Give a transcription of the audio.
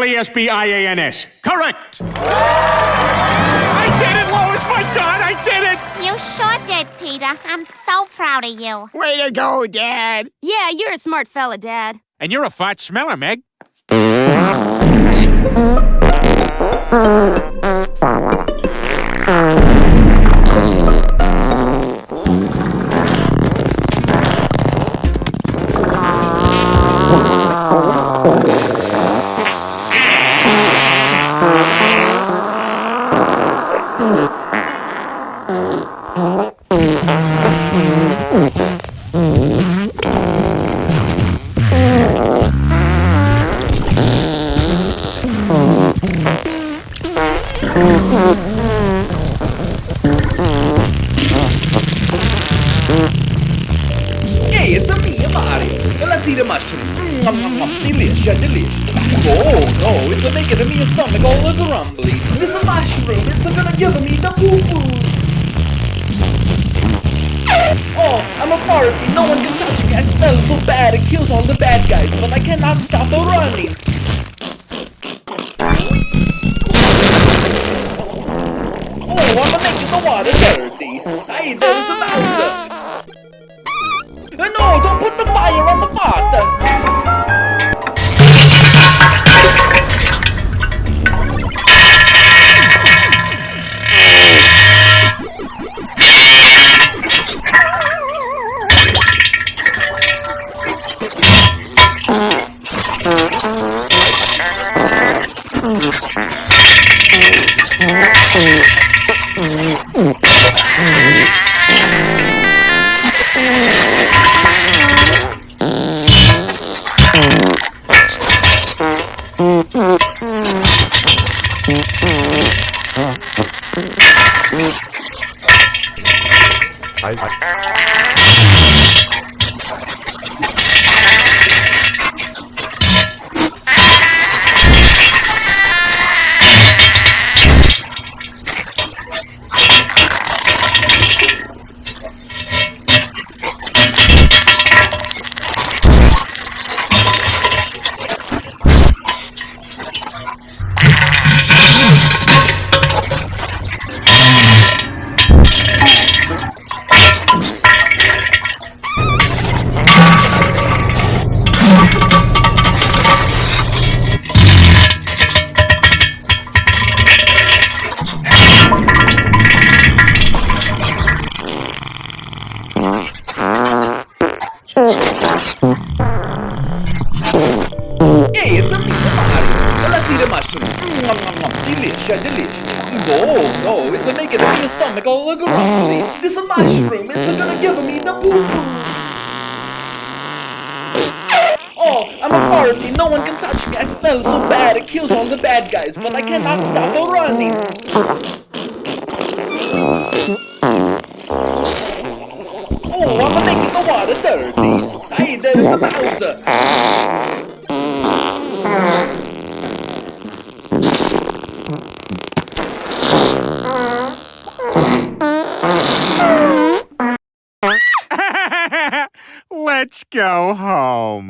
L-E-S-B-I-A-N-S. Correct! I did it, Lois! My God, I did it! You sure did, Peter. I'm so proud of you. Way to go, Dad. Yeah, you're a smart fella, Dad. And you're a fart smeller, Meg. Hey, Eat a mushroom. Mm, nom, nom, nom. Delicious, delicious. Oh, no, it's making me a stomach all a grumbly. This a mushroom, it's a gonna give me the poo-poos. Oh, I'm a party, no one can touch me. I smell so bad, it kills all the bad guys, but I cannot stop running. Oh, I'm making the water dirty. Hey, there's a Bowser. Hey, mushroom. Delicious, delicious. Oh, no, it's a making me stomach all grumbly. This a mushroom, it's a gonna give me the poo-poos. Oh, I'm a party, no one can touch me. I smell so bad, it kills all the bad guys, but I cannot stop a running. Oh, I'm making the water dirty. Hey, there's a Bowser. Let's go home.